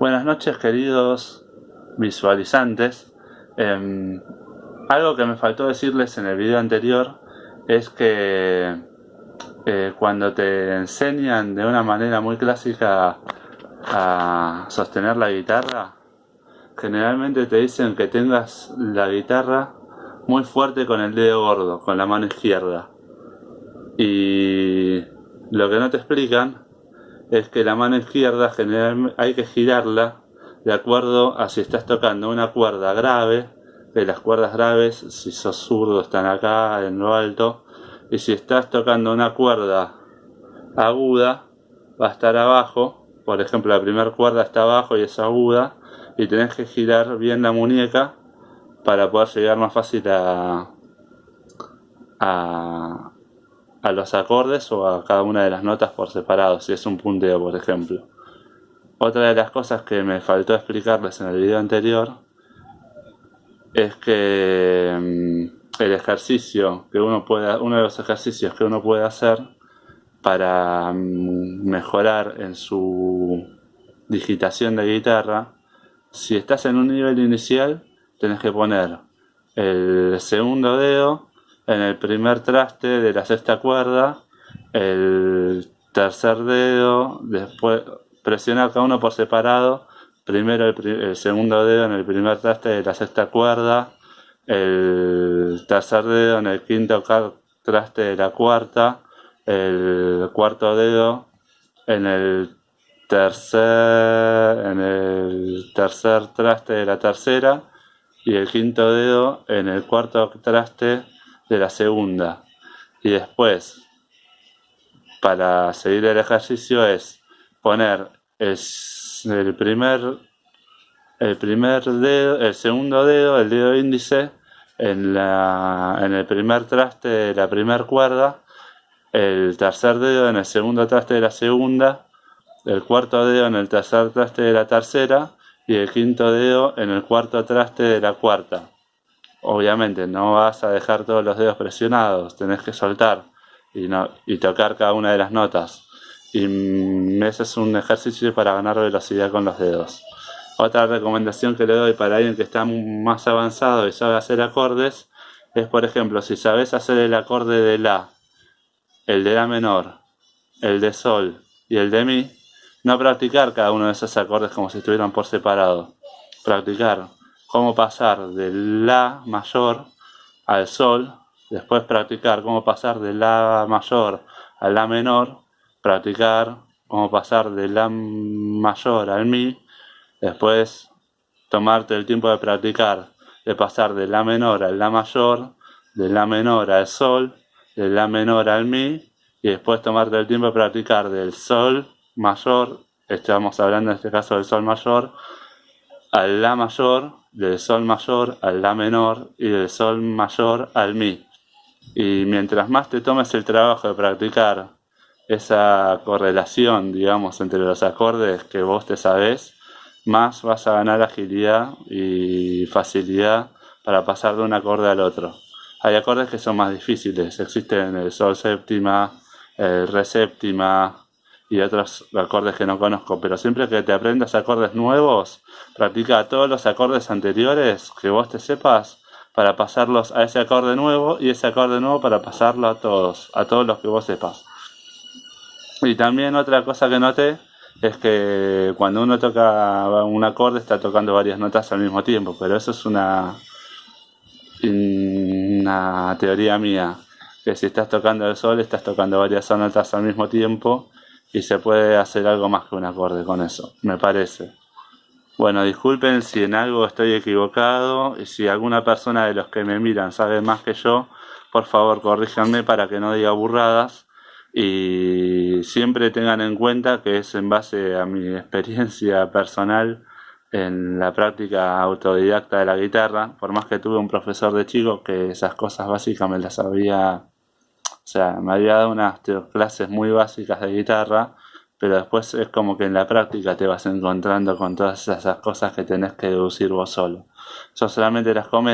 Buenas noches queridos visualizantes. Em, algo que me faltó decirles en el video anterior es que eh, cuando te enseñan de una manera muy clásica a sostener la guitarra, generalmente te dicen que tengas la guitarra muy fuerte con el dedo gordo, con la mano izquierda. Y lo que no te explican es que la mano izquierda generalmente hay que girarla de acuerdo a si estás tocando una cuerda grave, que las cuerdas graves, si sos zurdo, están acá en lo alto, y si estás tocando una cuerda aguda, va a estar abajo, por ejemplo la primera cuerda está abajo y es aguda, y tenés que girar bien la muñeca para poder llegar más fácil a, a los acordes o a cada una de las notas por separado, si es un punteo por ejemplo. Otra de las cosas que me faltó explicarles en el video anterior es que mm, el ejercicio que uno puede, uno de los ejercicios que uno puede hacer para mm, mejorar en su digitación de guitarra, si estás en un nivel inicial, tenés que poner el segundo dedo en el primer traste de la sexta cuerda, el tercer dedo, después presionar cada uno por separado, primero el, segundo dedo en el primer traste de la sexta cuerda, el tercer dedo en el quinto traste de la cuarta, el cuarto dedo en el tercer en el tercer traste de la tercera y el quinto dedo en el cuarto traste de la segunda. Y después para seguir el ejercicio es poner el, primer el primer dedo, el segundo dedo, el dedo índice en, la, en el primer traste de la primera cuerda, el tercer dedo en el segundo traste de la segunda, el cuarto dedo en el tercer traste de la tercera y el quinto dedo en el cuarto traste de la cuarta obviamente no vas a dejar todos los dedos presionados, tenés que soltar y, no, y tocar cada una de las notas. Y mm, ese es un ejercicio para ganar velocidad con los dedos. Otra recomendación que le doy para alguien que está más avanzado y sabe hacer acordes es, por ejemplo, si sabes hacer el acorde de La, el de La menor, el de Sol y el de Mi, no practicar cada uno de esos acordes como si estuvieran por separado. Practicar cómo pasar de La mayor al Sol, después practicar cómo pasar de La mayor a La menor, practicar cómo pasar de La mayor al Mi, después tomarte el tiempo de practicar, de pasar de La menor al La mayor, de La menor al Sol, de La menor al Mi, y después tomarte el tiempo de practicar del Sol mayor, estamos hablando en este caso del Sol mayor, al La mayor, del Sol mayor al La menor y del Sol mayor al Mi. Y mientras más te tomes el trabajo de practicar esa correlación, digamos, entre los acordes que vos te sabés, más vas a ganar agilidad y facilidad para pasar de un acorde al otro. Hay acordes que son más difíciles, existen el Sol séptima, el Re séptima, y otros acordes que no conozco, pero siempre que te aprendas acordes nuevos, practica todos los acordes anteriores que vos te sepas para pasarlos a ese acorde nuevo y ese acorde nuevo para pasarlo a todos, a todos los que vos sepas. Y también otra cosa que noté es que cuando uno toca un acorde está tocando varias notas al mismo tiempo, pero eso es una, una teoría mía, que si estás tocando el sol estás tocando varias notas al mismo tiempo y se puede hacer algo más que un acorde con eso, me parece. Bueno, disculpen si en algo estoy equivocado y si alguna persona de los que me miran sabe más que yo, por favor corríjanme para que no diga burradas y siempre tengan en cuenta que es en base a mi experiencia personal en la práctica autodidacta de la guitarra, por más que tuve un profesor de chico que esas cosas básicas me las había sea, me había dado unas clases muy básicas de guitarra, pero después es como que en la práctica te vas encontrando con todas esas cosas que tenés que deducir vos solo. Yo solamente las comento